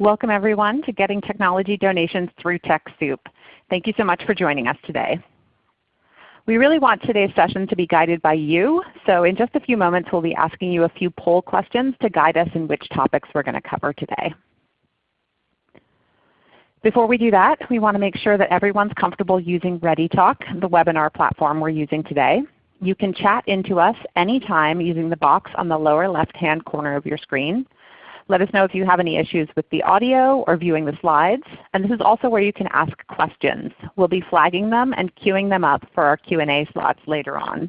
Welcome everyone to Getting Technology Donations Through TechSoup. Thank you so much for joining us today. We really want today's session to be guided by you, so in just a few moments we'll be asking you a few poll questions to guide us in which topics we're going to cover today. Before we do that, we want to make sure that everyone's comfortable using ReadyTalk, the webinar platform we're using today. You can chat into us anytime using the box on the lower left-hand corner of your screen. Let us know if you have any issues with the audio or viewing the slides. And this is also where you can ask questions. We'll be flagging them and queuing them up for our Q&A slots later on.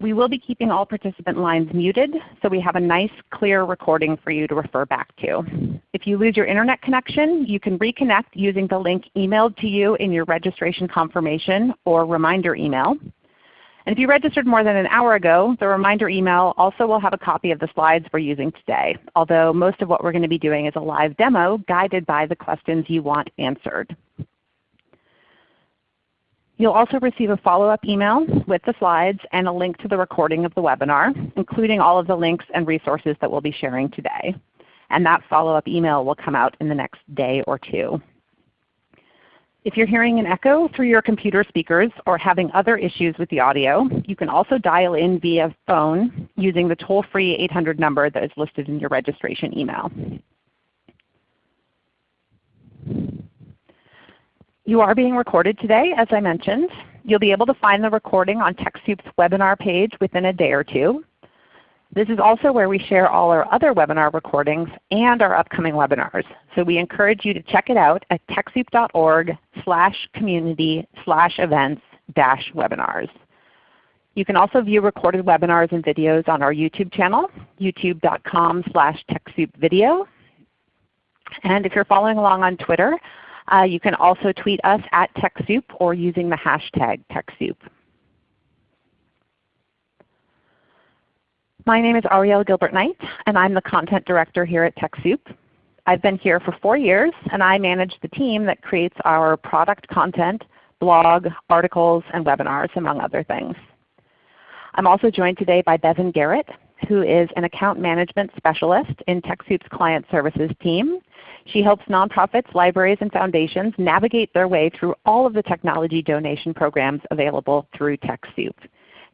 We will be keeping all participant lines muted so we have a nice clear recording for you to refer back to. If you lose your Internet connection, you can reconnect using the link emailed to you in your registration confirmation or reminder email. And if you registered more than an hour ago, the reminder email also will have a copy of the slides we're using today, although most of what we're going to be doing is a live demo guided by the questions you want answered. You'll also receive a follow-up email with the slides and a link to the recording of the webinar, including all of the links and resources that we'll be sharing today. And that follow-up email will come out in the next day or two. If you're hearing an echo through your computer speakers or having other issues with the audio, you can also dial in via phone using the toll-free 800 number that is listed in your registration email. You are being recorded today, as I mentioned. You'll be able to find the recording on TechSoup's webinar page within a day or two. This is also where we share all our other webinar recordings and our upcoming webinars. So we encourage you to check it out at TechSoup.org slash community slash events dash webinars. You can also view recorded webinars and videos on our YouTube channel, youtube.com slash TechSoupVideo. And if you're following along on Twitter, uh, you can also tweet us at TechSoup or using the hashtag TechSoup. My name is Ariel Gilbert-Knight, and I'm the Content Director here at TechSoup. I've been here for four years, and I manage the team that creates our product content, blog, articles, and webinars, among other things. I'm also joined today by Bevan Garrett, who is an account management specialist in TechSoup's client services team. She helps nonprofits, libraries, and foundations navigate their way through all of the technology donation programs available through TechSoup.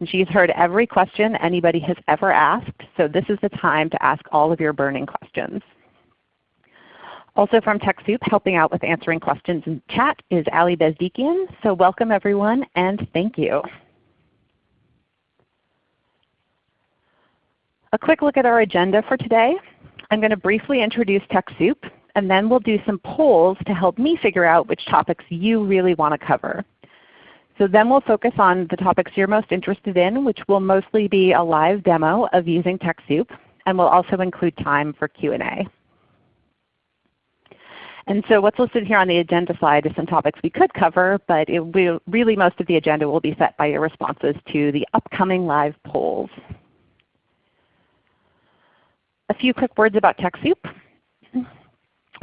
And she's heard every question anybody has ever asked, so this is the time to ask all of your burning questions. Also from TechSoup helping out with answering questions in chat is Ali Bezdikian. So welcome everyone and thank you. A quick look at our agenda for today. I'm going to briefly introduce TechSoup and then we'll do some polls to help me figure out which topics you really want to cover. So then we'll focus on the topics you're most interested in, which will mostly be a live demo of using TechSoup, and we'll also include time for Q&A. And so what's listed here on the agenda slide is some topics we could cover, but will, really most of the agenda will be set by your responses to the upcoming live polls. A few quick words about TechSoup.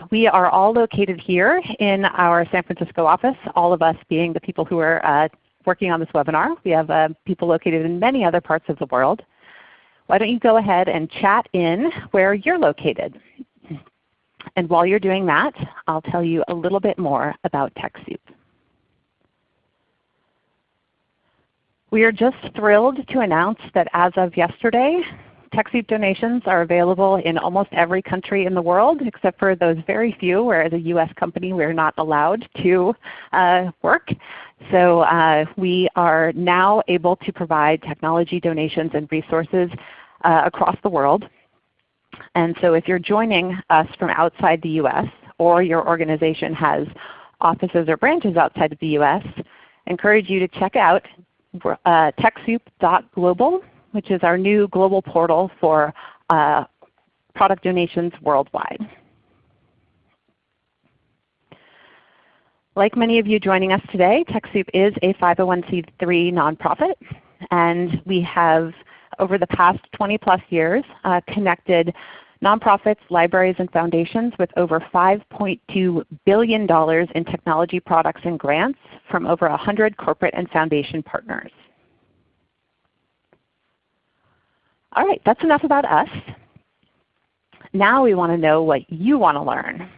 We are all located here in our San Francisco office, all of us being the people who are uh, working on this webinar. We have uh, people located in many other parts of the world. Why don't you go ahead and chat in where you're located. And while you're doing that, I'll tell you a little bit more about TechSoup. We are just thrilled to announce that as of yesterday, TechSoup donations are available in almost every country in the world except for those very few where as a U.S. company we're not allowed to uh, work. So uh, we are now able to provide technology donations and resources uh, across the world. And so if you're joining us from outside the U.S. or your organization has offices or branches outside of the U.S., encourage you to check out uh, TechSoup.global which is our new global portal for uh, product donations worldwide. Like many of you joining us today, TechSoup is a 501c3 nonprofit, and we have over the past 20 plus years uh, connected nonprofits, libraries, and foundations with over $5.2 billion in technology products and grants from over 100 corporate and foundation partners. All right, that's enough about us. Now we want to know what you want to learn.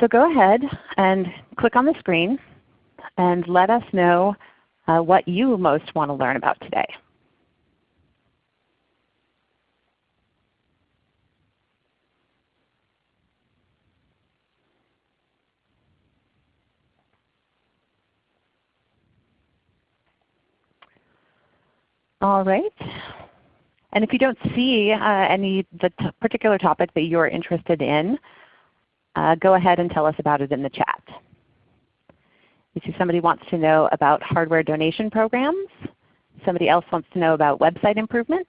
So go ahead and click on the screen and let us know uh, what you most want to learn about today. All right. And if you don't see uh, any the particular topic that you're interested in, uh, go ahead and tell us about it in the chat. If somebody wants to know about hardware donation programs. Somebody else wants to know about website improvement.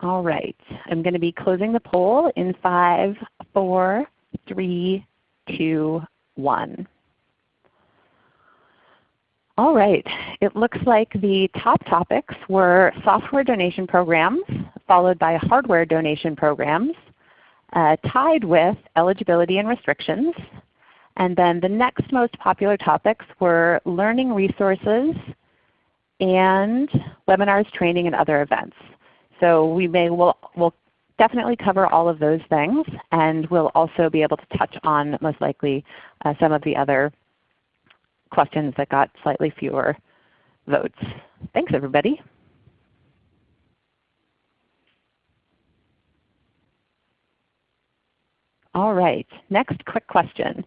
All right. I'm going to be closing the poll in five, four, three, two, one. All right. It looks like the top topics were software donation programs, followed by hardware donation programs, uh, tied with eligibility and restrictions. And then the next most popular topics were learning resources and webinars, training, and other events. So we may will will definitely cover all of those things, and we'll also be able to touch on most likely uh, some of the other questions that got slightly fewer votes. Thanks everybody. All right, next quick question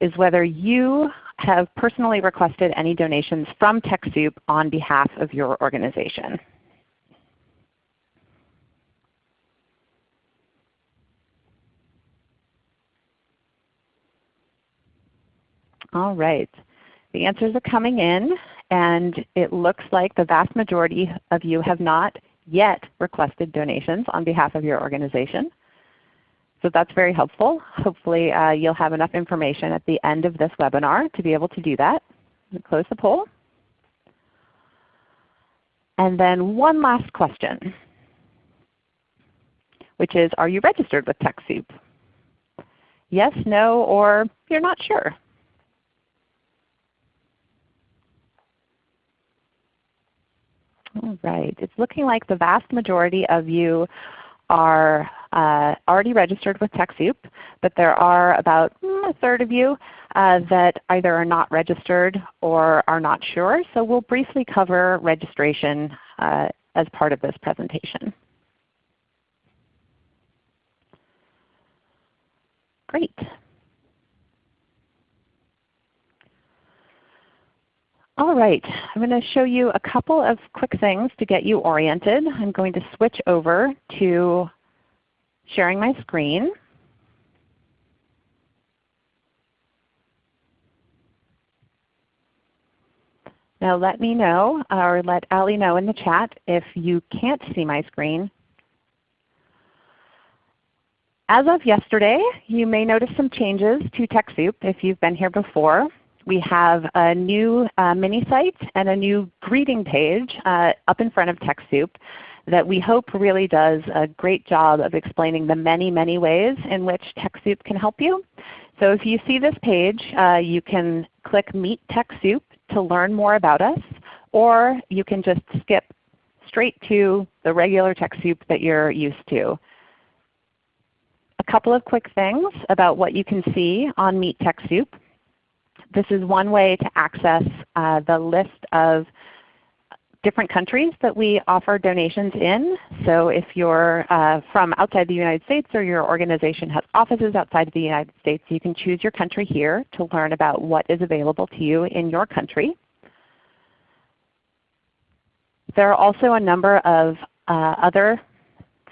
is whether you have personally requested any donations from TechSoup on behalf of your organization. All right. The answers are coming in, and it looks like the vast majority of you have not yet requested donations on behalf of your organization. So that's very helpful. Hopefully uh, you'll have enough information at the end of this webinar to be able to do that. Close the poll. And then one last question, which is, are you registered with TechSoup? Yes, no, or you're not sure. All right. It's looking like the vast majority of you are uh, already registered with TechSoup, but there are about mm, a third of you uh, that either are not registered or are not sure. So we'll briefly cover registration uh, as part of this presentation. Great. All right, I'm going to show you a couple of quick things to get you oriented. I'm going to switch over to sharing my screen. Now let me know or let Ali know in the chat if you can't see my screen. As of yesterday, you may notice some changes to TechSoup if you've been here before we have a new uh, mini site and a new greeting page uh, up in front of TechSoup that we hope really does a great job of explaining the many, many ways in which TechSoup can help you. So if you see this page, uh, you can click Meet TechSoup to learn more about us, or you can just skip straight to the regular TechSoup that you're used to. A couple of quick things about what you can see on Meet TechSoup. This is one way to access uh, the list of different countries that we offer donations in. So if you're uh, from outside the United States or your organization has offices outside of the United States, you can choose your country here to learn about what is available to you in your country. There are also a number of uh, other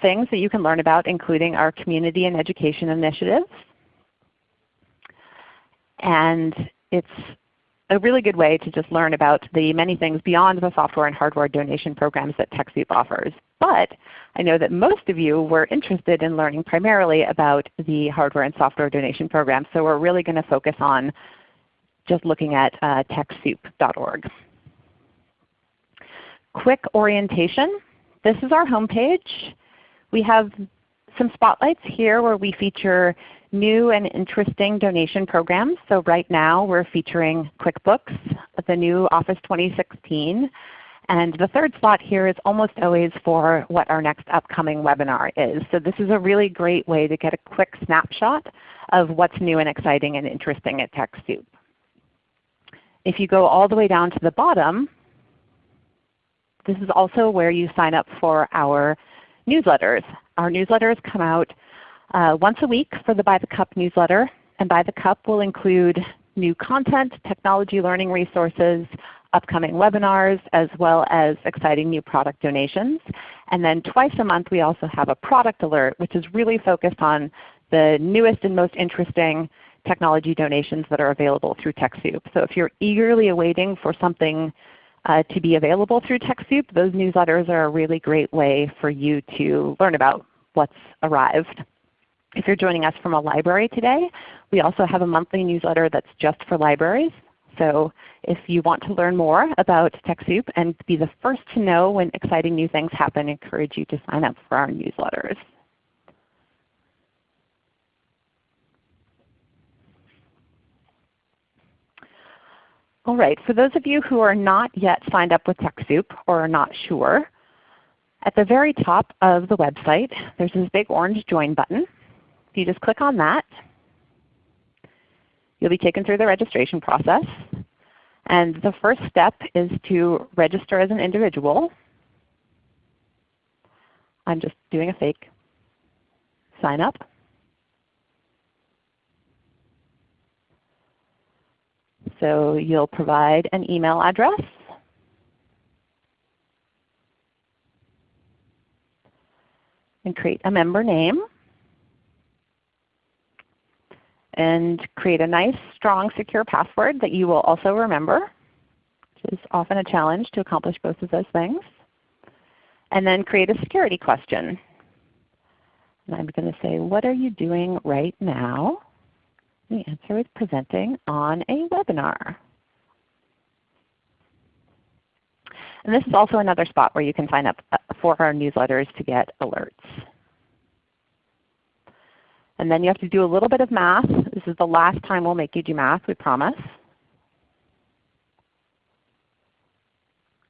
things that you can learn about including our community and education initiatives. And it's a really good way to just learn about the many things beyond the software and hardware donation programs that TechSoup offers. But I know that most of you were interested in learning primarily about the hardware and software donation programs, so we're really going to focus on just looking at uh, TechSoup.org. Quick orientation. This is our homepage. We have some spotlights here where we feature new and interesting donation programs. So right now we're featuring QuickBooks the new Office 2016. And the third slot here is almost always for what our next upcoming webinar is. So this is a really great way to get a quick snapshot of what's new and exciting and interesting at TechSoup. If you go all the way down to the bottom, this is also where you sign up for our newsletters. Our newsletters come out uh, once a week for the By the Cup newsletter. And By the Cup will include new content, technology learning resources, upcoming webinars, as well as exciting new product donations. And then twice a month we also have a product alert which is really focused on the newest and most interesting technology donations that are available through TechSoup. So if you're eagerly awaiting for something uh, to be available through TechSoup, those newsletters are a really great way for you to learn about what's arrived. If you're joining us from a library today, we also have a monthly newsletter that's just for libraries. So if you want to learn more about TechSoup and be the first to know when exciting new things happen, I encourage you to sign up for our newsletters. All right, for those of you who are not yet signed up with TechSoup or are not sure, at the very top of the website there's this big orange Join button. If you just click on that, you'll be taken through the registration process. And the first step is to register as an individual. I'm just doing a fake sign up. So you'll provide an email address. And create a member name. And create a nice, strong, secure password that you will also remember, which is often a challenge to accomplish both of those things. And then create a security question. And I'm going to say, what are you doing right now? The answer is presenting on a webinar. And this is also another spot where you can sign up uh, for our newsletters to get alerts. And then you have to do a little bit of math. This is the last time we'll make you do math, we promise.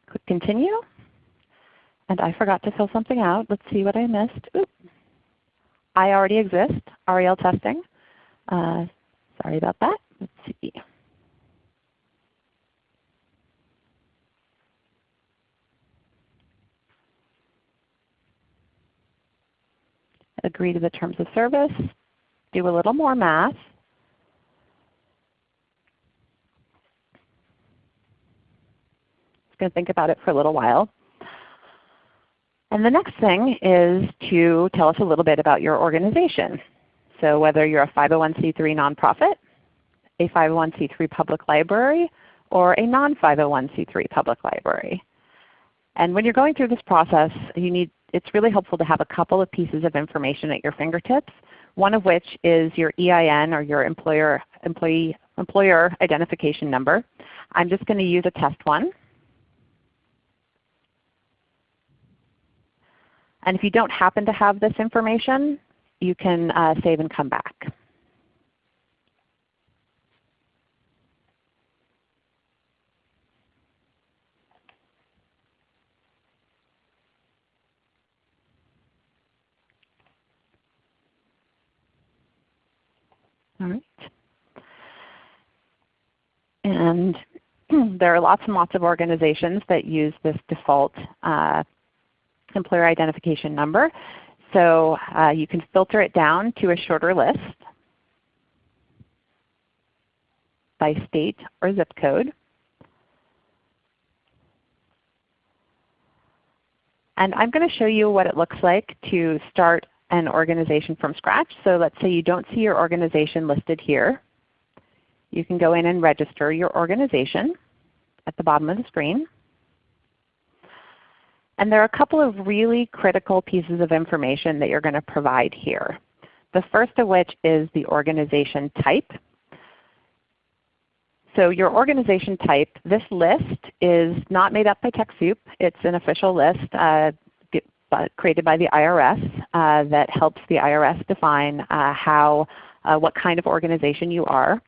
Click Continue. And I forgot to fill something out. Let's see what I missed. Oop. I already exist, Ariel testing. Uh, Sorry about that. Let's see. Agree to the terms of service. Do a little more math. Going to think about it for a little while. And the next thing is to tell us a little bit about your organization. So whether you're a 501c3 nonprofit, a 501c3 public library, or a non-501c3 public library. And when you're going through this process, you need, it's really helpful to have a couple of pieces of information at your fingertips, one of which is your EIN or your employer, employee, employer identification number. I'm just going to use a test one. And if you don't happen to have this information, you can uh, save and come back. All right. And there are lots and lots of organizations that use this default uh, employer identification number. So uh, you can filter it down to a shorter list by state or zip code. And I'm going to show you what it looks like to start an organization from scratch. So let's say you don't see your organization listed here. You can go in and register your organization at the bottom of the screen. And there are a couple of really critical pieces of information that you're going to provide here. The first of which is the organization type. So your organization type, this list is not made up by TechSoup. It's an official list uh, created by the IRS that helps the IRS define uh, how, uh, what kind of organization you are.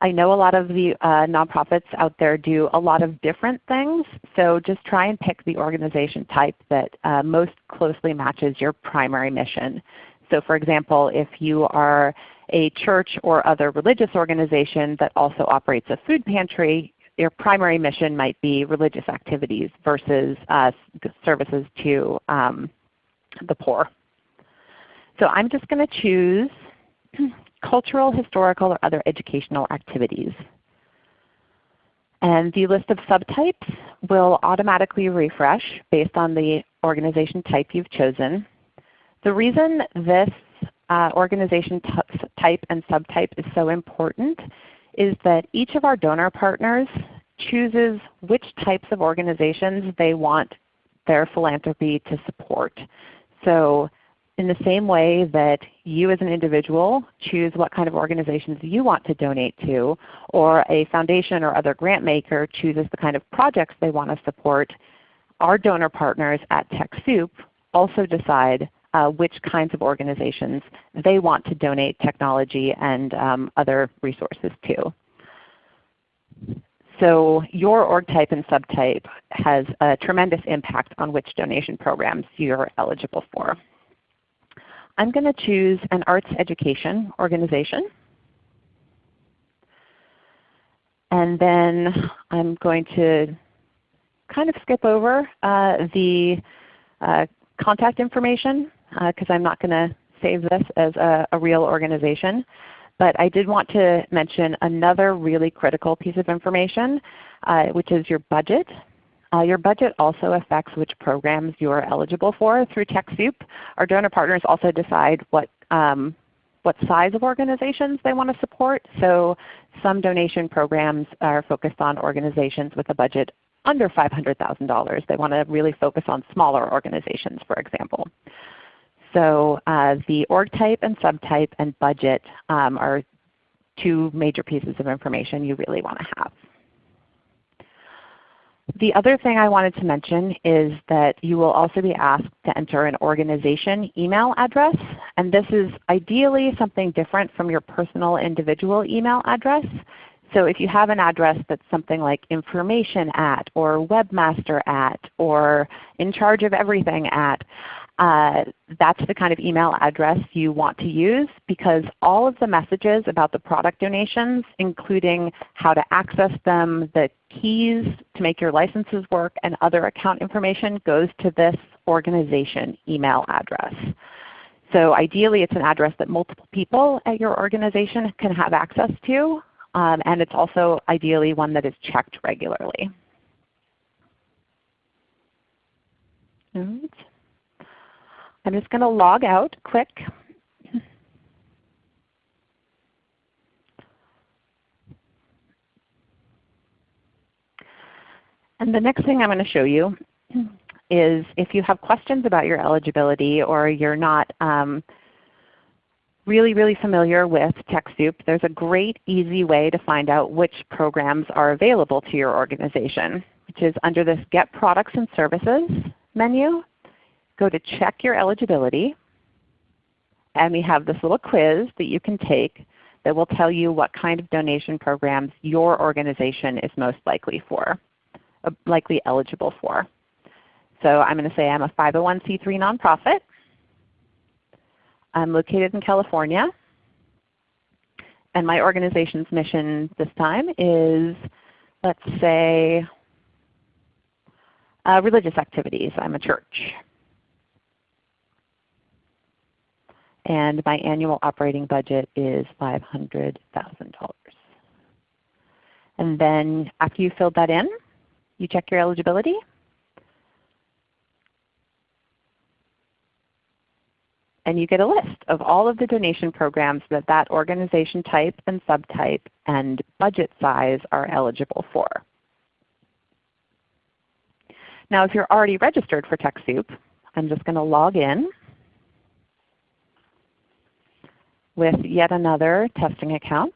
I know a lot of the uh, nonprofits out there do a lot of different things, so just try and pick the organization type that uh, most closely matches your primary mission. So for example, if you are a church or other religious organization that also operates a food pantry, your primary mission might be religious activities versus uh, services to um, the poor. So I'm just going to choose cultural, historical, or other educational activities. And the list of subtypes will automatically refresh based on the organization type you've chosen. The reason this uh, organization type and subtype is so important is that each of our donor partners chooses which types of organizations they want their philanthropy to support. So in the same way that you as an individual choose what kind of organizations you want to donate to, or a foundation or other grant maker chooses the kind of projects they want to support, our donor partners at TechSoup also decide uh, which kinds of organizations they want to donate technology and um, other resources to. So your org type and subtype has a tremendous impact on which donation programs you're eligible for. I'm going to choose an arts education organization. And then I'm going to kind of skip over uh, the uh, contact information because uh, I'm not going to save this as a, a real organization. But I did want to mention another really critical piece of information, uh, which is your budget. Uh, your budget also affects which programs you are eligible for through TechSoup. Our donor partners also decide what, um, what size of organizations they want to support. So some donation programs are focused on organizations with a budget under $500,000. They want to really focus on smaller organizations, for example. So uh, the org type and subtype and budget um, are two major pieces of information you really want to have. The other thing I wanted to mention is that you will also be asked to enter an organization email address. And this is ideally something different from your personal individual email address. So if you have an address that's something like information at or webmaster at or in charge of everything at, uh, that's the kind of email address you want to use because all of the messages about the product donations, including how to access them, the keys to make your licenses work, and other account information goes to this organization email address. So ideally it's an address that multiple people at your organization can have access to, um, and it's also ideally one that is checked regularly. I'm just going to log out quick. And the next thing I'm going to show you is if you have questions about your eligibility or you're not um, really, really familiar with TechSoup, there's a great easy way to find out which programs are available to your organization, which is under this Get Products and Services menu go to check your eligibility, and we have this little quiz that you can take that will tell you what kind of donation programs your organization is most likely for, uh, likely eligible for. So I'm going to say I'm a 501c3 nonprofit. I'm located in California. And my organization's mission this time is, let's say, uh, religious activities. I'm a church. And my annual operating budget is $500,000. And then after you filled that in, you check your eligibility. And you get a list of all of the donation programs that that organization type and subtype and budget size are eligible for. Now if you're already registered for TechSoup, I'm just going to log in with yet another testing account.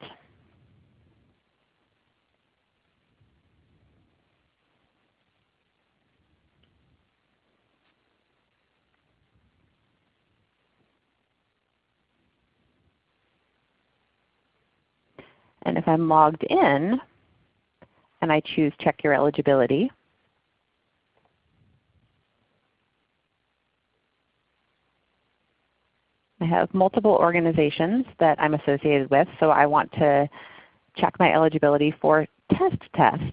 And if I'm logged in and I choose Check Your Eligibility, I have multiple organizations that I'm associated with, so I want to check my eligibility for Test Test.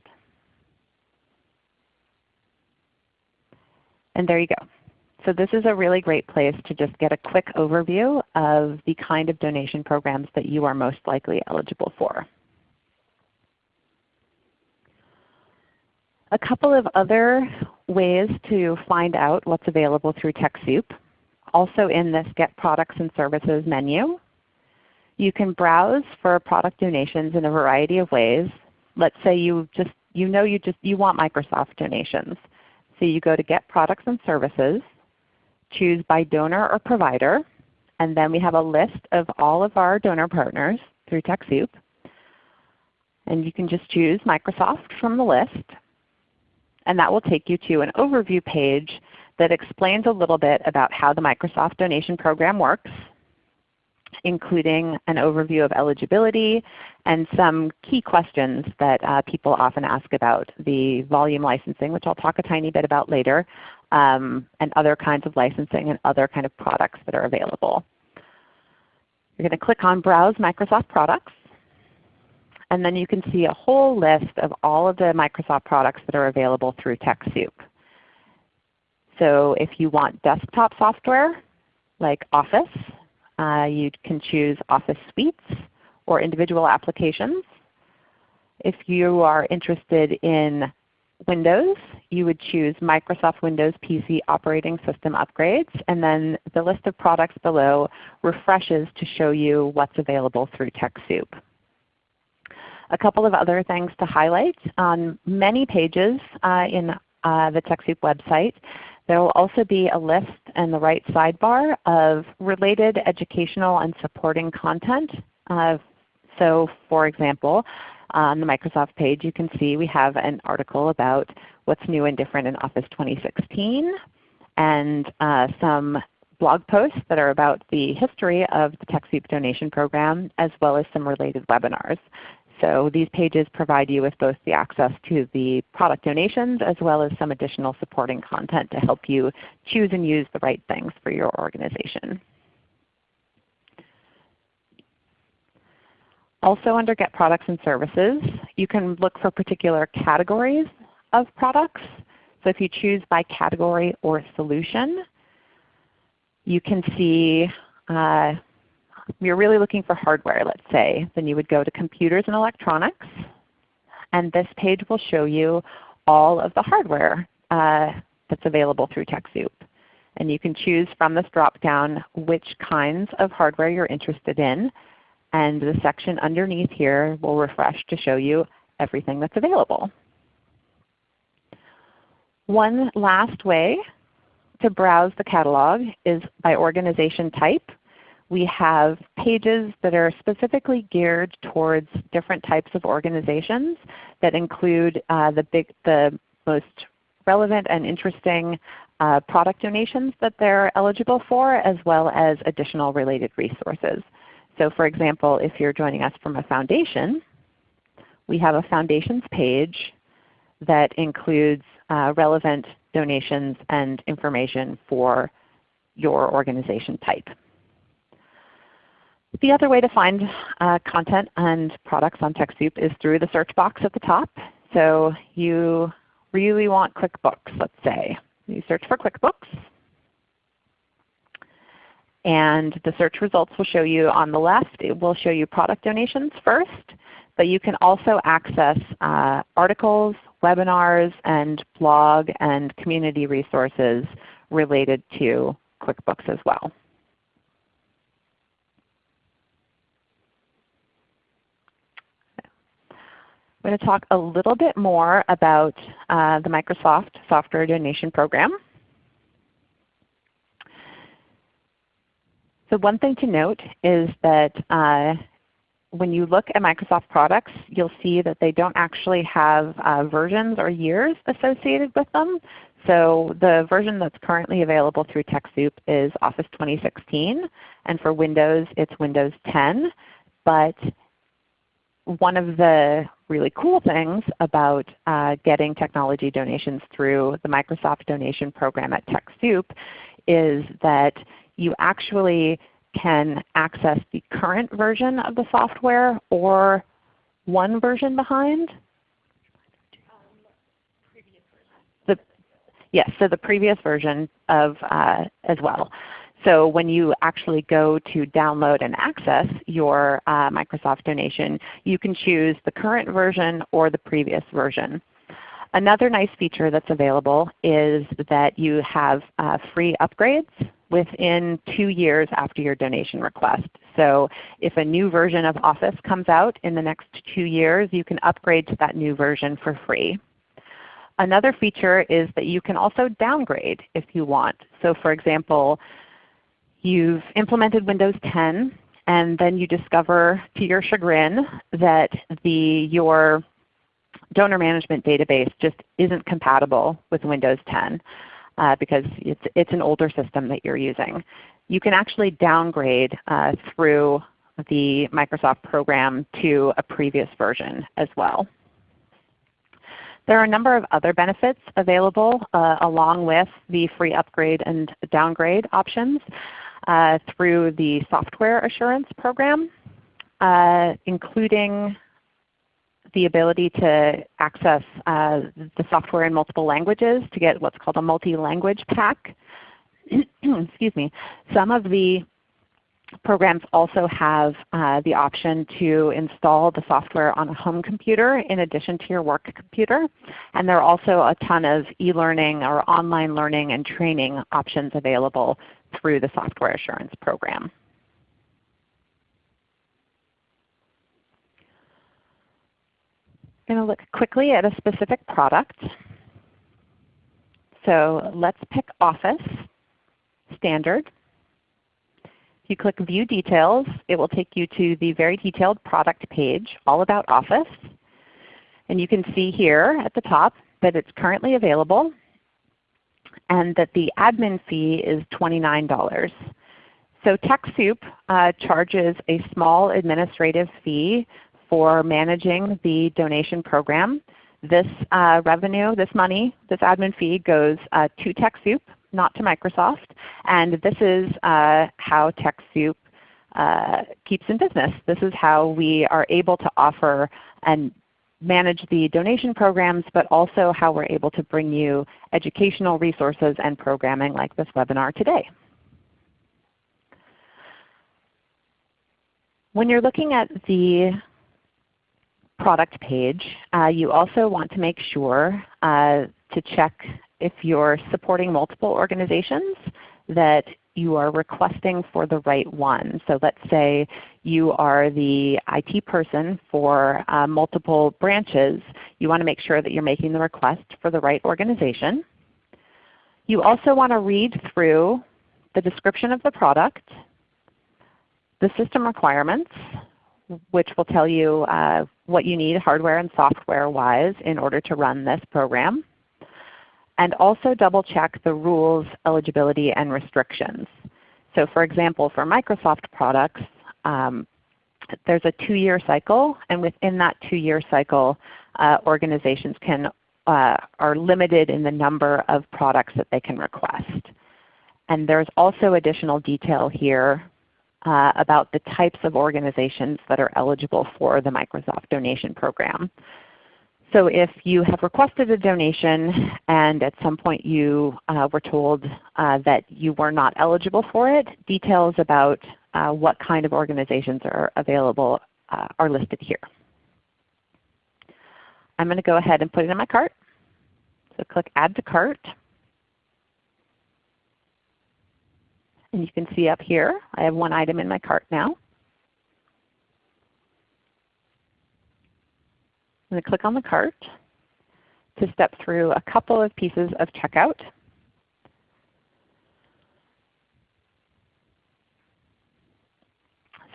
And there you go. So this is a really great place to just get a quick overview of the kind of donation programs that you are most likely eligible for. A couple of other ways to find out what's available through TechSoup also in this Get Products and Services menu. You can browse for product donations in a variety of ways. Let's say you just you know you just you want Microsoft donations. So you go to Get Products and Services, choose by donor or provider, and then we have a list of all of our donor partners through TechSoup. And you can just choose Microsoft from the list. And that will take you to an overview page that explains a little bit about how the Microsoft donation program works, including an overview of eligibility and some key questions that uh, people often ask about the volume licensing, which I'll talk a tiny bit about later, um, and other kinds of licensing and other kind of products that are available. You're going to click on Browse Microsoft Products. And then you can see a whole list of all of the Microsoft products that are available through TechSoup. So if you want desktop software like Office, uh, you can choose Office Suites or individual applications. If you are interested in Windows, you would choose Microsoft Windows PC operating system upgrades, and then the list of products below refreshes to show you what's available through TechSoup. A couple of other things to highlight. On many pages uh, in uh, the TechSoup website, there will also be a list in the right sidebar of related educational and supporting content. Uh, so for example, on the Microsoft page you can see we have an article about what's new and different in Office 2016 and uh, some blog posts that are about the history of the TechSoup donation program as well as some related webinars. So these pages provide you with both the access to the product donations as well as some additional supporting content to help you choose and use the right things for your organization. Also under Get Products and Services, you can look for particular categories of products. So if you choose by category or solution, you can see uh, you're really looking for hardware, let's say, then you would go to Computers and Electronics. And this page will show you all of the hardware uh, that's available through TechSoup. And you can choose from this drop-down which kinds of hardware you're interested in. And the section underneath here will refresh to show you everything that's available. One last way to browse the catalog is by organization type we have pages that are specifically geared towards different types of organizations that include uh, the, big, the most relevant and interesting uh, product donations that they're eligible for as well as additional related resources. So for example, if you're joining us from a foundation, we have a foundations page that includes uh, relevant donations and information for your organization type. The other way to find uh, content and products on TechSoup is through the search box at the top. So you really want QuickBooks, let's say. You search for QuickBooks. And the search results will show you on the left, it will show you product donations first. But you can also access uh, articles, webinars, and blog and community resources related to QuickBooks as well. I'm going to talk a little bit more about uh, the Microsoft Software Donation Program. So one thing to note is that uh, when you look at Microsoft products, you'll see that they don't actually have uh, versions or years associated with them. So the version that's currently available through TechSoup is Office 2016, and for Windows it's Windows 10. But one of the really cool things about uh, getting technology donations through the Microsoft donation program at TechSoup is that you actually can access the current version of the software or one version behind. The, yes, so the previous version of uh, as well. So when you actually go to download and access your uh, Microsoft donation, you can choose the current version or the previous version. Another nice feature that's available is that you have uh, free upgrades within two years after your donation request. So if a new version of Office comes out in the next two years, you can upgrade to that new version for free. Another feature is that you can also downgrade if you want. So for example, You've implemented Windows 10 and then you discover to your chagrin that the, your donor management database just isn't compatible with Windows 10 uh, because it's, it's an older system that you're using. You can actually downgrade uh, through the Microsoft program to a previous version as well. There are a number of other benefits available uh, along with the free upgrade and downgrade options uh, through the Software Assurance Program, uh, including the ability to access uh, the software in multiple languages to get what's called a multi-language pack. Excuse me. Some of the programs also have uh, the option to install the software on a home computer in addition to your work computer. And there are also a ton of e-learning or online learning and training options available through the Software Assurance Program. I'm going to look quickly at a specific product. So let's pick Office Standard. If you click View Details, it will take you to the very detailed product page all about Office. And you can see here at the top that it's currently available and that the admin fee is $29. So TechSoup uh, charges a small administrative fee for managing the donation program. This uh, revenue, this money, this admin fee goes uh, to TechSoup, not to Microsoft. And this is uh, how TechSoup uh, keeps in business. This is how we are able to offer and manage the donation programs, but also how we're able to bring you educational resources and programming like this webinar today. When you're looking at the product page, uh, you also want to make sure uh, to check if you're supporting multiple organizations that you are requesting for the right one. So let's say you are the IT person for uh, multiple branches. You want to make sure that you're making the request for the right organization. You also want to read through the description of the product, the system requirements, which will tell you uh, what you need hardware and software wise in order to run this program and also double check the rules, eligibility, and restrictions. So for example, for Microsoft products, um, there's a two-year cycle, and within that two-year cycle, uh, organizations can, uh, are limited in the number of products that they can request. And there's also additional detail here uh, about the types of organizations that are eligible for the Microsoft donation program. So if you have requested a donation and at some point you uh, were told uh, that you were not eligible for it, details about uh, what kind of organizations are available uh, are listed here. I'm going to go ahead and put it in my cart. So click Add to Cart. And you can see up here I have one item in my cart now. Going to click on the cart to step through a couple of pieces of checkout.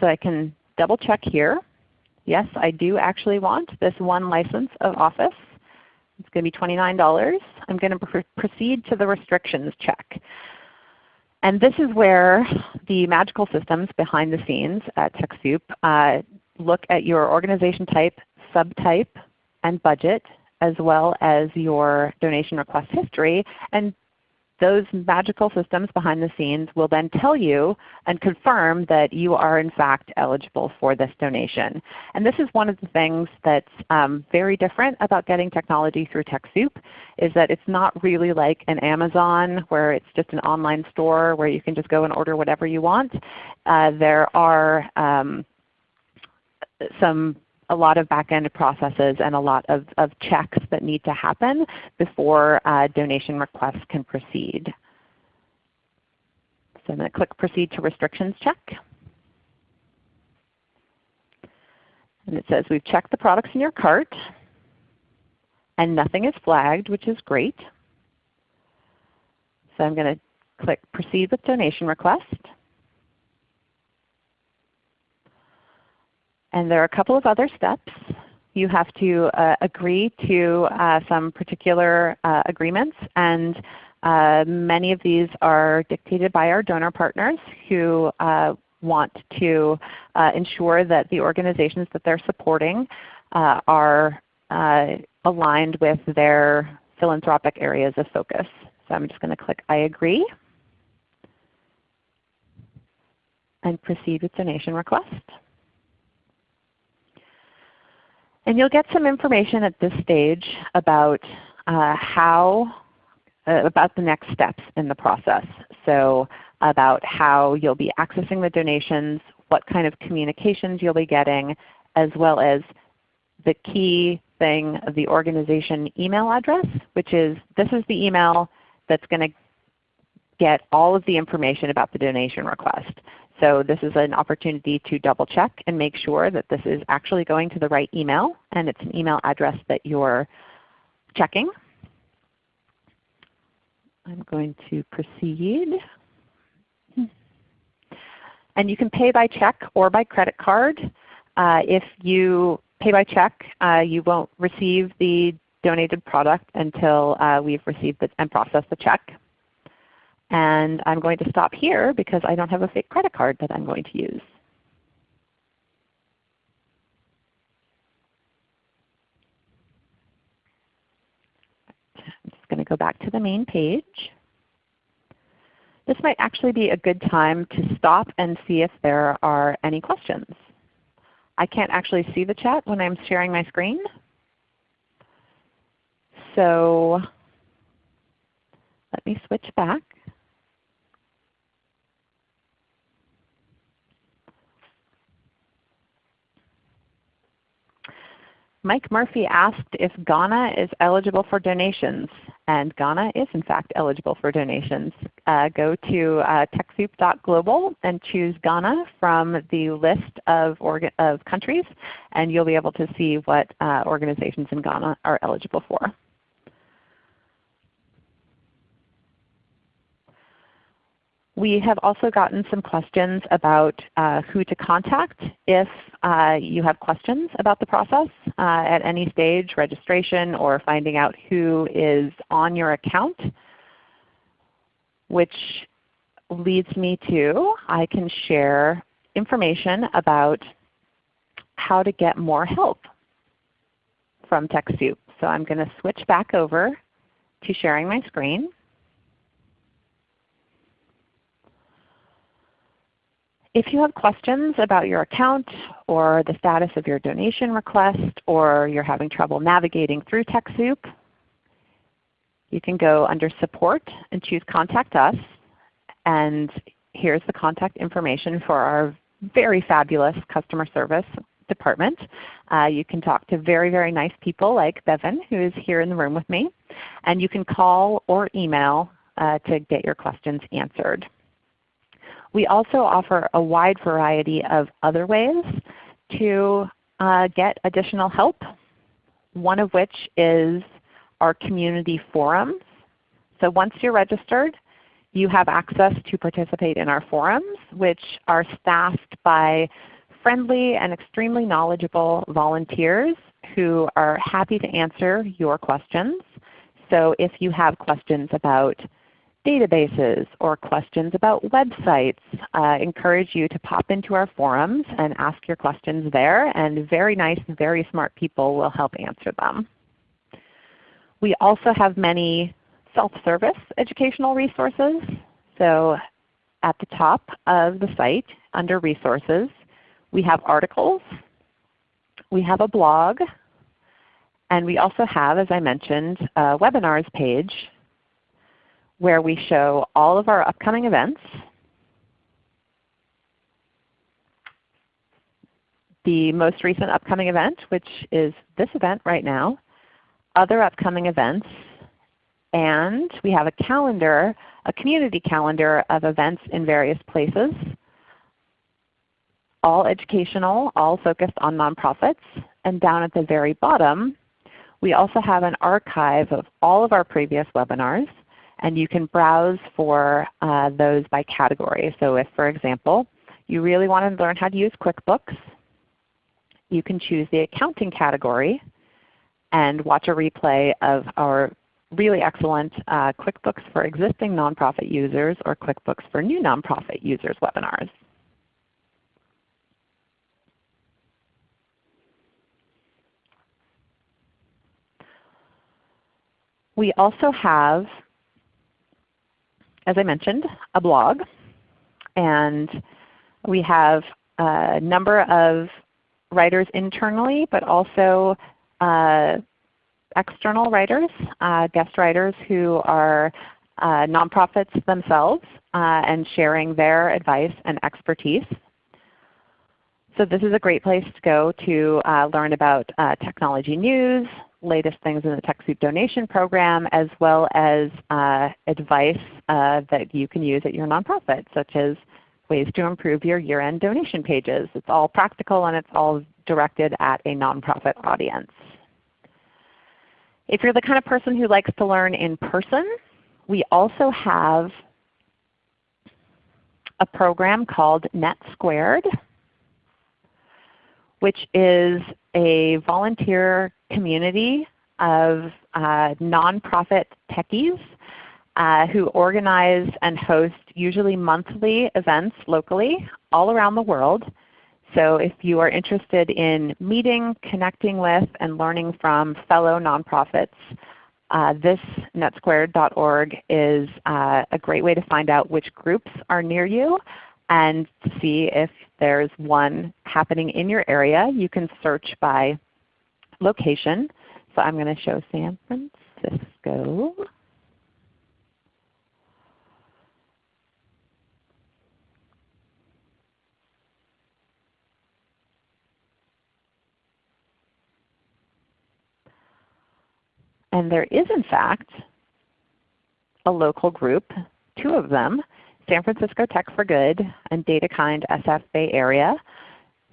So I can double check here. Yes, I do actually want this one license of Office. It's going to be $29. I'm going to pr proceed to the restrictions check. And this is where the magical systems behind the scenes at TechSoup uh, look at your organization type, subtype, and budget, as well as your donation request history, and those magical systems behind the scenes will then tell you and confirm that you are in fact eligible for this donation. And this is one of the things that's um, very different about getting technology through TechSoup is that it's not really like an Amazon where it's just an online store where you can just go and order whatever you want. Uh, there are um, some a lot of back-end processes and a lot of, of checks that need to happen before uh, donation requests can proceed. So I'm going to click Proceed to Restrictions Check. And it says we've checked the products in your cart and nothing is flagged, which is great. So I'm going to click Proceed with Donation Request. And there are a couple of other steps. You have to uh, agree to uh, some particular uh, agreements and uh, many of these are dictated by our donor partners who uh, want to uh, ensure that the organizations that they're supporting are aligned with their philanthropic areas of focus. So I'm just going to click I agree and proceed with donation request. And you'll get some information at this stage about uh, how, uh, about the next steps in the process. So about how you'll be accessing the donations, what kind of communications you'll be getting, as well as the key thing of the organization email address, which is this is the email that's going to get all of the information about the donation request. So this is an opportunity to double check and make sure that this is actually going to the right email and it's an email address that you're checking. I'm going to proceed. And you can pay by check or by credit card. Uh, if you pay by check, uh, you won't receive the donated product until uh, we've received the, and processed the check. And I'm going to stop here because I don't have a fake credit card that I'm going to use. I'm just going to go back to the main page. This might actually be a good time to stop and see if there are any questions. I can't actually see the chat when I'm sharing my screen. So let me switch back. Mike Murphy asked if Ghana is eligible for donations. And Ghana is in fact eligible for donations. Uh, go to uh, TechSoup.global and choose Ghana from the list of, of countries, and you'll be able to see what uh, organizations in Ghana are eligible for. We have also gotten some questions about uh, who to contact if uh, you have questions about the process uh, at any stage, registration or finding out who is on your account, which leads me to I can share information about how to get more help from TechSoup. So I'm going to switch back over to sharing my screen. If you have questions about your account or the status of your donation request or you're having trouble navigating through TechSoup, you can go under Support and choose Contact Us. And here's the contact information for our very fabulous customer service department. Uh, you can talk to very, very nice people like Bevan who is here in the room with me. And you can call or email uh, to get your questions answered. We also offer a wide variety of other ways to uh, get additional help, one of which is our community forums. So once you're registered, you have access to participate in our forums, which are staffed by friendly and extremely knowledgeable volunteers who are happy to answer your questions. So if you have questions about databases or questions about websites, uh, encourage you to pop into our forums and ask your questions there, and very nice, very smart people will help answer them. We also have many self-service educational resources. So at the top of the site under Resources, we have articles, we have a blog, and we also have, as I mentioned, a webinars page where we show all of our upcoming events, the most recent upcoming event, which is this event right now, other upcoming events, and we have a calendar, a community calendar of events in various places, all educational, all focused on nonprofits. And down at the very bottom, we also have an archive of all of our previous webinars and you can browse for uh, those by category. So if, for example, you really want to learn how to use QuickBooks, you can choose the accounting category and watch a replay of our really excellent uh, QuickBooks for existing nonprofit users or QuickBooks for new nonprofit users webinars. We also have as I mentioned, a blog. And we have a number of writers internally, but also uh, external writers, uh, guest writers who are uh, nonprofits themselves uh, and sharing their advice and expertise. So this is a great place to go to uh, learn about uh, technology news, latest things in the TechSoup donation program as well as uh, advice uh, that you can use at your nonprofit such as ways to improve your year-end donation pages. It's all practical and it's all directed at a nonprofit audience. If you're the kind of person who likes to learn in person, we also have a program called Net Squared which is a volunteer community of uh, nonprofit techies uh, who organize and host usually monthly events locally all around the world. So if you are interested in meeting, connecting with, and learning from fellow nonprofits, uh, this netsquared.org is uh, a great way to find out which groups are near you and see if there's one happening in your area. You can search by location. So I'm going to show San Francisco. And there is in fact a local group, two of them, San Francisco Tech for Good and DataKind SF Bay Area.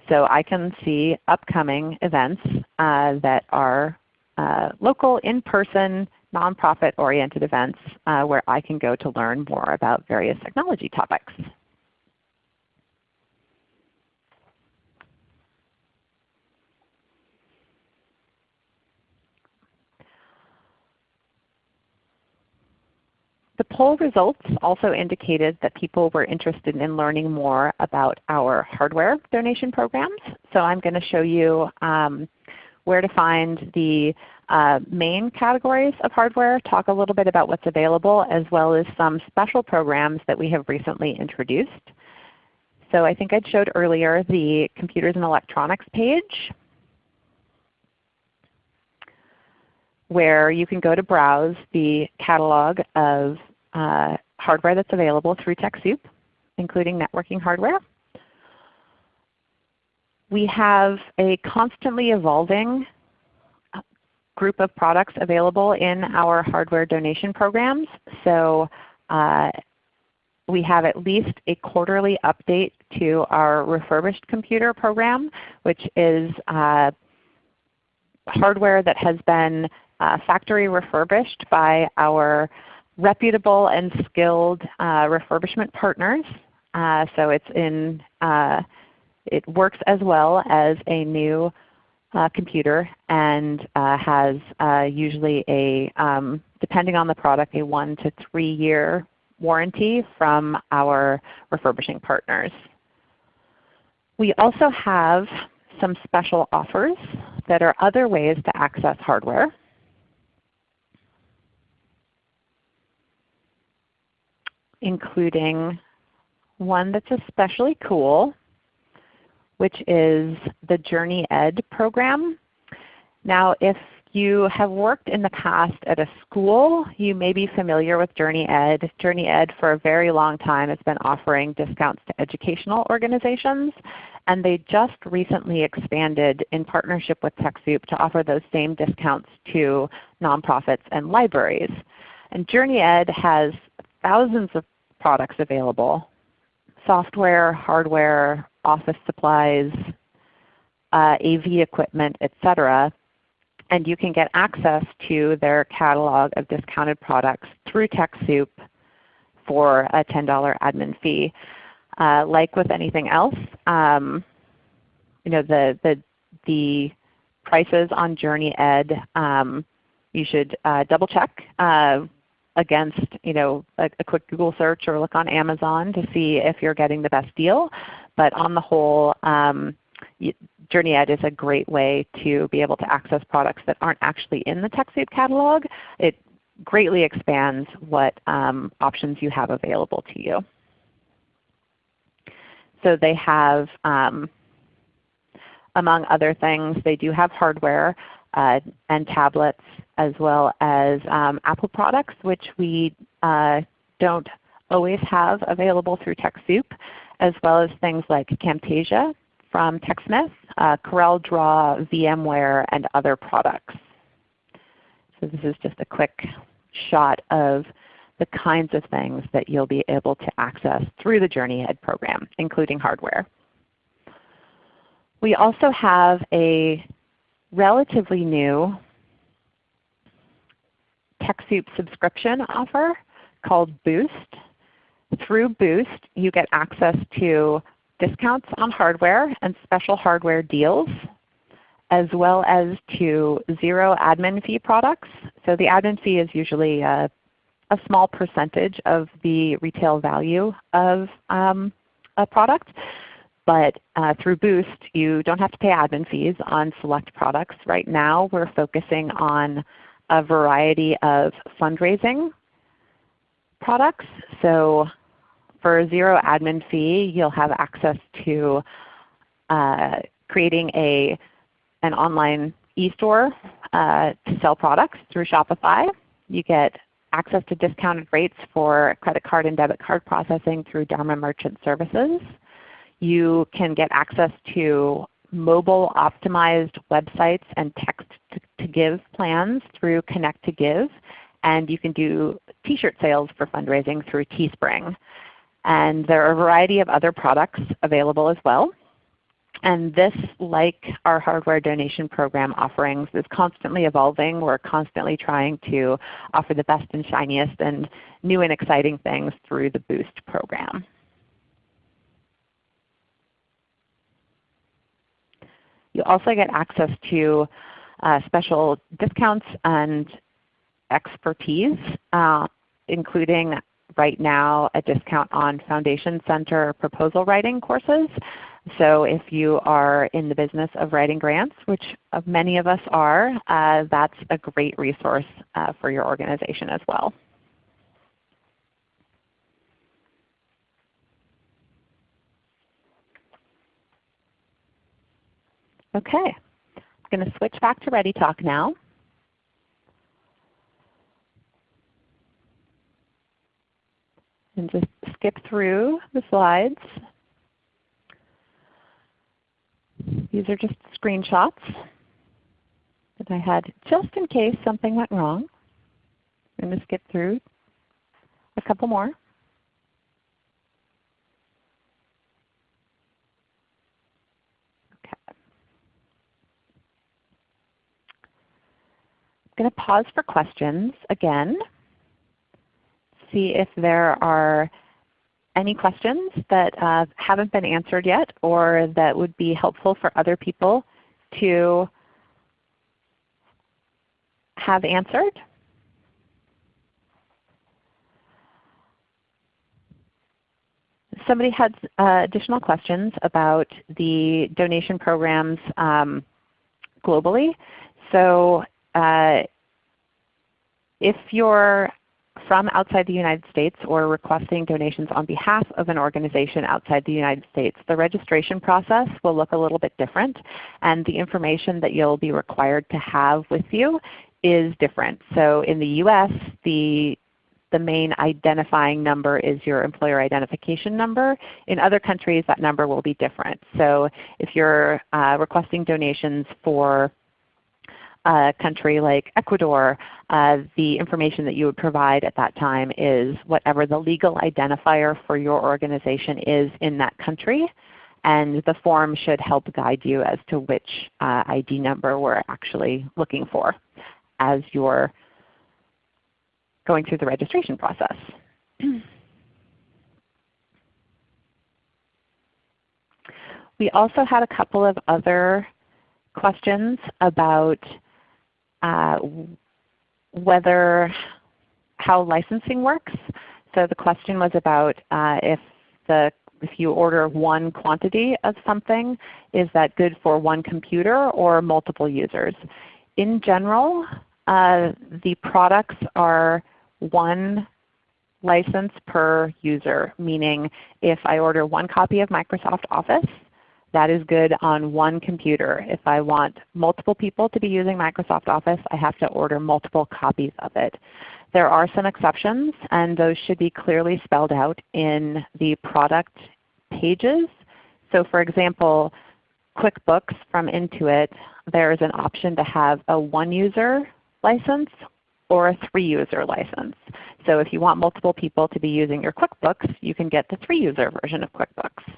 So I can see upcoming events uh, that are uh, local, in-person, nonprofit-oriented events uh, where I can go to learn more about various technology topics. The poll results also indicated that people were interested in learning more about our hardware donation programs. So I'm going to show you um, where to find the uh, main categories of hardware, talk a little bit about what's available, as well as some special programs that we have recently introduced. So I think I showed earlier the Computers and Electronics page where you can go to browse the catalog of uh, hardware that's available through TechSoup, including networking hardware. We have a constantly evolving uh, group of products available in our hardware donation programs. So uh, we have at least a quarterly update to our refurbished computer program, which is uh, hardware that has been uh, factory refurbished by our reputable and skilled uh, refurbishment partners. Uh, so it's in, uh, it works as well as a new uh, computer and uh, has uh, usually a, um, depending on the product, a one to three year warranty from our refurbishing partners. We also have some special offers that are other ways to access hardware. Including one that's especially cool, which is the JourneyEd program. Now if you have worked in the past at a school, you may be familiar with JourneyEd. Journey Ed for a very long time has been offering discounts to educational organizations. And they just recently expanded in partnership with TechSoup to offer those same discounts to nonprofits and libraries. And JourneyEd has thousands of products available, software, hardware, office supplies, uh, AV equipment, etc. And you can get access to their catalog of discounted products through TechSoup for a $10 admin fee. Uh, like with anything else, um, you know the, the, the prices on JourneyEd, um, you should uh, double check uh, against you know, a, a, quick Google search or look on Amazon to see if you're getting the best deal. But on the whole, um, JourneyEd is a great way to be able to access products that aren't actually in the TechSoup catalog. It greatly expands what um, options you have available to you. So they have, um, among other things, they do have hardware uh, and tablets as well as um, Apple products which we uh, don't always have available through TechSoup, as well as things like Camtasia from TechSmith, uh, CorelDRAW, VMware, and other products. So this is just a quick shot of the kinds of things that you'll be able to access through the JourneyEd program, including hardware. We also have a relatively new TechSoup subscription offer called Boost. Through Boost you get access to discounts on hardware and special hardware deals as well as to zero admin fee products. So the admin fee is usually a, a small percentage of the retail value of um, a product. But uh, through Boost you don't have to pay admin fees on select products. Right now we're focusing on a variety of fundraising products. So for a zero admin fee, you'll have access to uh, creating a, an online e-store uh, to sell products through Shopify. You get access to discounted rates for credit card and debit card processing through Dharma Merchant Services. You can get access to mobile optimized websites and text to, to give plans through Connect to Give. And you can do t-shirt sales for fundraising through Teespring. And there are a variety of other products available as well. And this, like our hardware donation program offerings, is constantly evolving. We're constantly trying to offer the best and shiniest and new and exciting things through the Boost program. You also get access to uh, special discounts and expertise, uh, including right now a discount on Foundation Center proposal writing courses. So if you are in the business of writing grants, which many of us are, uh, that's a great resource uh, for your organization as well. Okay, I'm going to switch back to ReadyTalk now. And just skip through the slides. These are just screenshots that I had just in case something went wrong. I'm going to skip through a couple more. Going to pause for questions again, see if there are any questions that uh, haven't been answered yet or that would be helpful for other people to have answered. somebody had uh, additional questions about the donation programs um, globally. So uh, if you're from outside the United States or requesting donations on behalf of an organization outside the United States, the registration process will look a little bit different and the information that you'll be required to have with you is different. So in the US, the the main identifying number is your employer identification number. In other countries that number will be different. So if you're uh, requesting donations for a country like Ecuador, uh, the information that you would provide at that time is whatever the legal identifier for your organization is in that country. And the form should help guide you as to which uh, ID number we're actually looking for as you're going through the registration process. we also had a couple of other questions about uh, whether how licensing works. So the question was about uh, if the if you order one quantity of something, is that good for one computer or multiple users? In general, uh, the products are one license per user, meaning if I order one copy of Microsoft Office, that is good on one computer. If I want multiple people to be using Microsoft Office, I have to order multiple copies of it. There are some exceptions, and those should be clearly spelled out in the product pages. So for example, QuickBooks from Intuit, there is an option to have a one-user license or a three-user license. So if you want multiple people to be using your QuickBooks, you can get the three-user version of QuickBooks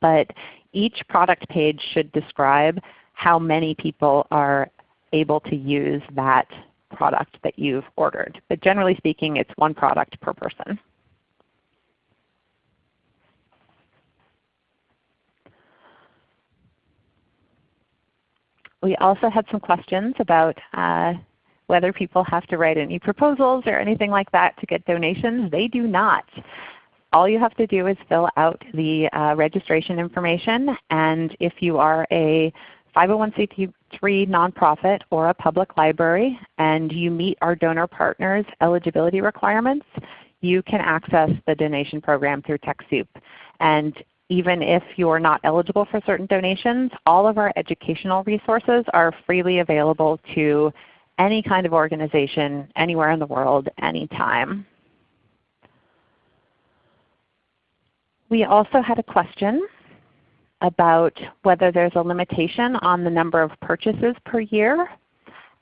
but each product page should describe how many people are able to use that product that you've ordered. But generally speaking, it's one product per person. We also had some questions about uh, whether people have to write any proposals or anything like that to get donations. They do not all you have to do is fill out the uh, registration information. And if you are a 501c3 nonprofit or a public library and you meet our donor partners eligibility requirements, you can access the donation program through TechSoup. And even if you're not eligible for certain donations, all of our educational resources are freely available to any kind of organization anywhere in the world, anytime. We also had a question about whether there's a limitation on the number of purchases per year.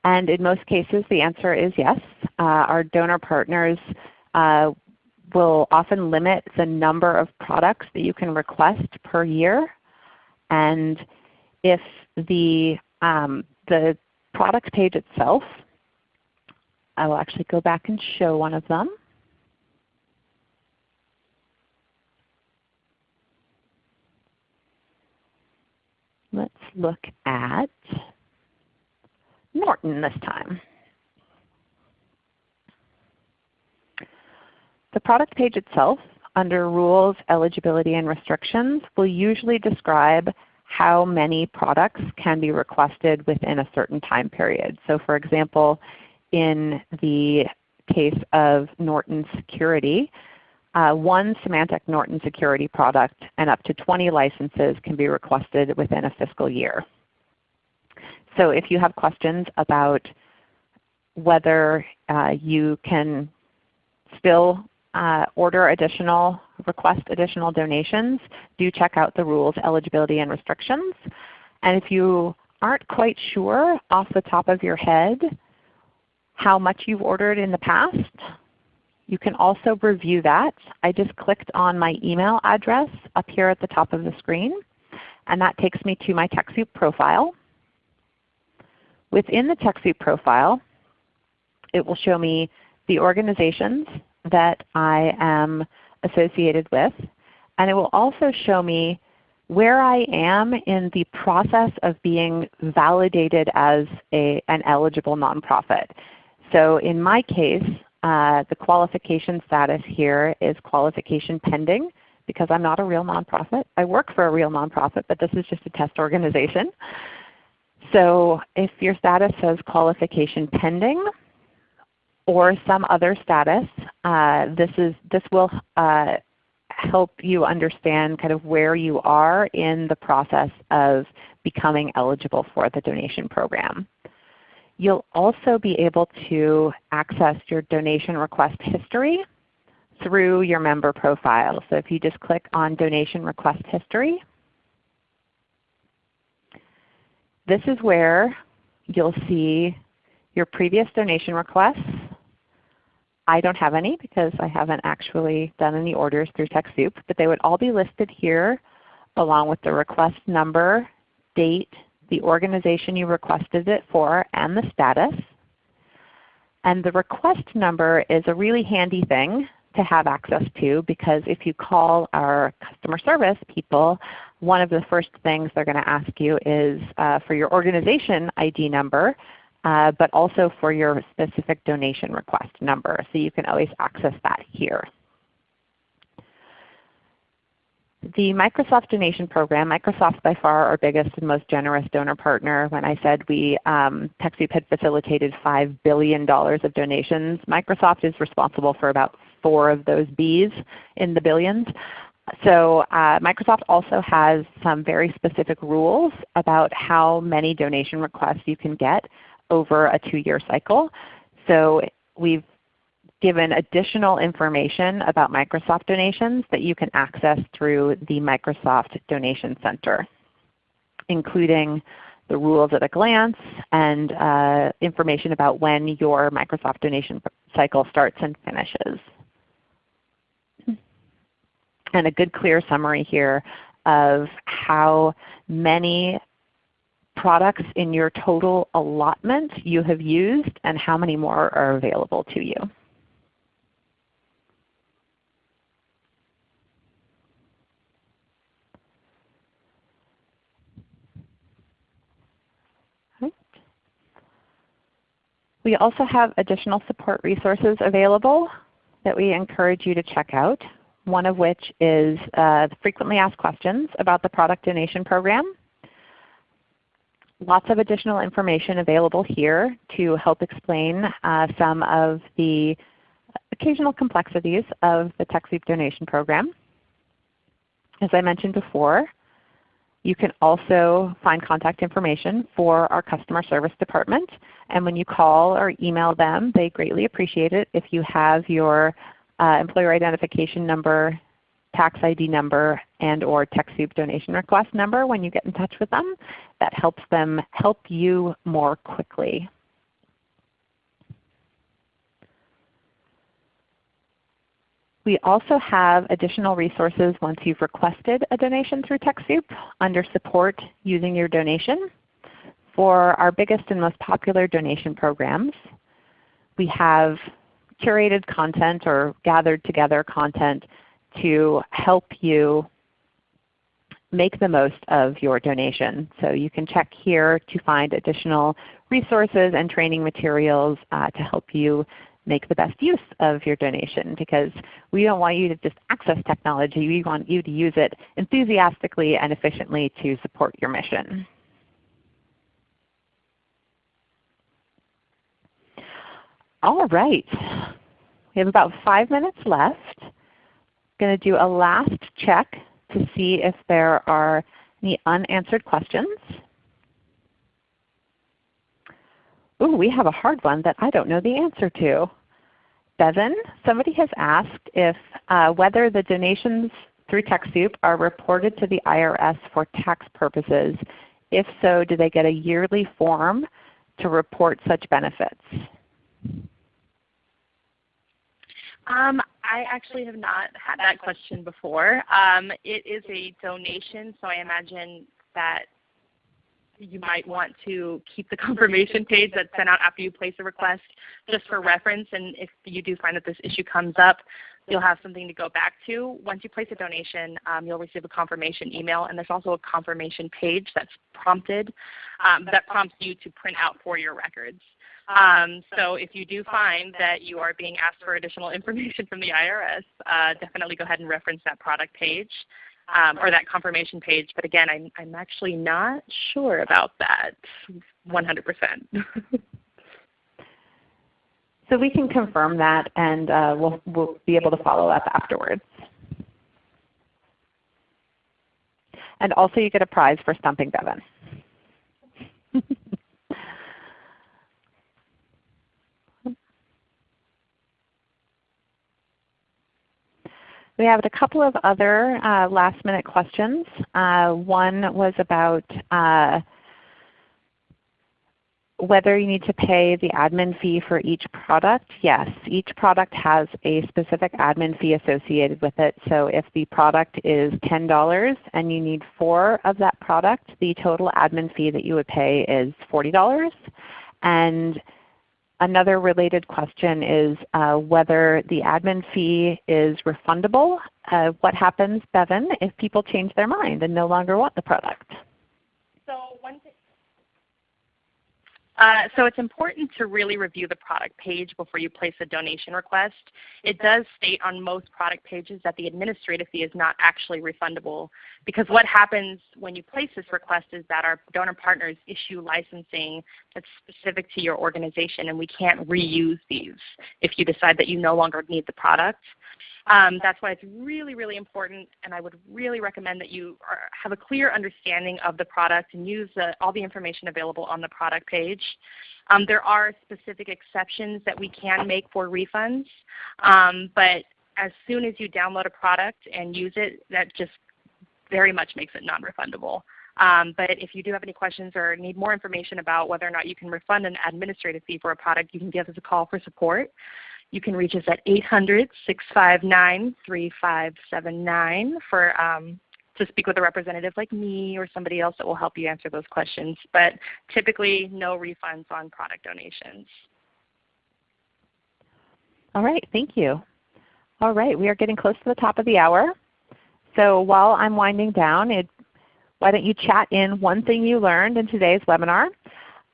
And in most cases the answer is yes. Uh, our donor partners uh, will often limit the number of products that you can request per year. And if the, um, the product page itself, I will actually go back and show one of them. Let's look at Norton this time. The product page itself under Rules, Eligibility, and Restrictions will usually describe how many products can be requested within a certain time period. So for example, in the case of Norton Security, uh, one Symantec Norton security product and up to 20 licenses can be requested within a fiscal year. So if you have questions about whether uh, you can still uh, order additional, request additional donations, do check out the rules, eligibility, and restrictions. And if you aren't quite sure off the top of your head how much you've ordered in the past, you can also review that. I just clicked on my email address up here at the top of the screen, and that takes me to my TechSoup profile. Within the TechSoup profile, it will show me the organizations that I am associated with, and it will also show me where I am in the process of being validated as a, an eligible nonprofit. So in my case, uh, the qualification status here is qualification pending, because I'm not a real nonprofit. I work for a real nonprofit, but this is just a test organization. So if your status says qualification pending or some other status, uh, this, is, this will uh, help you understand kind of where you are in the process of becoming eligible for the donation program. You'll also be able to access your donation request history through your member profile. So if you just click on Donation Request History, this is where you'll see your previous donation requests. I don't have any because I haven't actually done any orders through TechSoup, but they would all be listed here along with the request number, date, the organization you requested it for, and the status. And the request number is a really handy thing to have access to because if you call our customer service people, one of the first things they're going to ask you is uh, for your organization ID number, uh, but also for your specific donation request number. So you can always access that here. The Microsoft Donation Program, Microsoft by far our biggest and most generous donor partner. When I said we um, TechSoup had facilitated $5 billion of donations, Microsoft is responsible for about four of those Bs in the billions. So uh, Microsoft also has some very specific rules about how many donation requests you can get over a two-year cycle. So we've given additional information about Microsoft donations that you can access through the Microsoft Donation Center, including the rules at a glance and uh, information about when your Microsoft donation cycle starts and finishes and a good clear summary here of how many products in your total allotment you have used and how many more are available to you. We also have additional support resources available that we encourage you to check out one of which is uh, frequently asked questions about the product donation program. Lots of additional information available here to help explain uh, some of the occasional complexities of the TechSoup donation program. As I mentioned before, you can also find contact information for our customer service department. And when you call or email them, they greatly appreciate it if you have your uh, employer identification number, tax ID number, and or TechSoup donation request number when you get in touch with them. That helps them help you more quickly. We also have additional resources once you've requested a donation through TechSoup under Support using your donation. For our biggest and most popular donation programs, we have curated content or gathered together content to help you make the most of your donation. So you can check here to find additional resources and training materials uh, to help you make the best use of your donation because we don't want you to just access technology. We want you to use it enthusiastically and efficiently to support your mission. All right. We have about five minutes left. I'm going to do a last check to see if there are any unanswered questions. Ooh, we have a hard one that I don't know the answer to. Bevan, somebody has asked if uh, whether the donations through TechSoup are reported to the IRS for tax purposes. If so, do they get a yearly form to report such benefits? Um, I actually have not had that question before. Um, it is a donation, so I imagine that you might want to keep the confirmation page that's sent out after you place a request just for reference. And if you do find that this issue comes up, you'll have something to go back to. Once you place a donation, um, you'll receive a confirmation email, and there's also a confirmation page that's prompted um, that prompts you to print out for your records. Um, so if you do find that you are being asked for additional information from the IRS, uh, definitely go ahead and reference that product page um, or that confirmation page. But again, I'm, I'm actually not sure about that 100%. so we can confirm that and uh, we'll, we'll be able to follow up afterwards. And also you get a prize for stumping Devin. We have a couple of other uh, last minute questions. Uh, one was about uh, whether you need to pay the admin fee for each product. Yes, each product has a specific admin fee associated with it. So if the product is $10 and you need 4 of that product, the total admin fee that you would pay is $40. And Another related question is uh, whether the admin fee is refundable. Uh, what happens, Bevan, if people change their mind and no longer want the product? So one thing uh, so it's important to really review the product page before you place a donation request. It does state on most product pages that the administrative fee is not actually refundable because what happens when you place this request is that our donor partners issue licensing that's specific to your organization and we can't reuse these if you decide that you no longer need the product. Um, that's why it's really, really important, and I would really recommend that you are, have a clear understanding of the product and use all the information available on the product page. Um, there are specific exceptions that we can make for refunds, um, but as soon as you download a product and use it, that just very much makes it non-refundable. Um, but if you do have any questions or need more information about whether or not you can refund an administrative fee for a product, you can give us a call for support. You can reach us at 800-659-3579 for um, to speak with a representative like me or somebody else that will help you answer those questions. But typically no refunds on product donations. All right, thank you. All right, we are getting close to the top of the hour. So while I'm winding down, it, why don't you chat in one thing you learned in today's webinar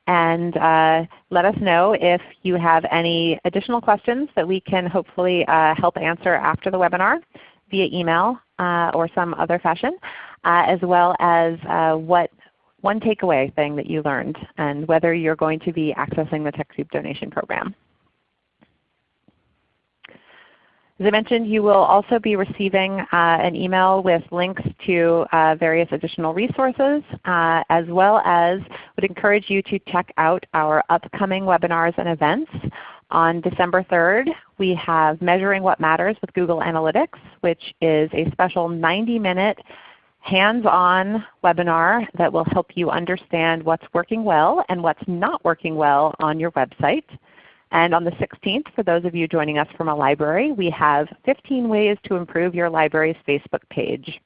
and uh, let us know if you have any additional questions that we can hopefully uh, help answer after the webinar via email uh, or some other fashion, uh, as well as uh, what one takeaway thing that you learned and whether you're going to be accessing the TechSoup donation program. As I mentioned, you will also be receiving uh, an email with links to uh, various additional resources, uh, as well as would encourage you to check out our upcoming webinars and events. On December 3rd, we have Measuring What Matters with Google Analytics, which is a special 90-minute hands-on webinar that will help you understand what's working well and what's not working well on your website. And on the 16th, for those of you joining us from a library, we have 15 ways to improve your library's Facebook page.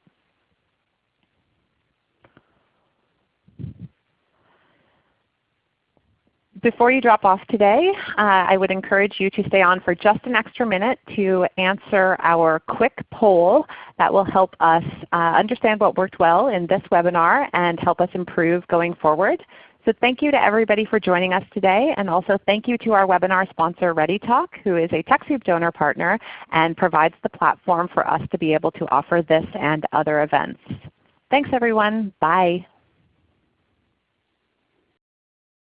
Before you drop off today, uh, I would encourage you to stay on for just an extra minute to answer our quick poll that will help us uh, understand what worked well in this webinar and help us improve going forward. So thank you to everybody for joining us today, and also thank you to our webinar sponsor ReadyTalk, who is a TechSoup donor partner and provides the platform for us to be able to offer this and other events. Thanks everyone. Bye.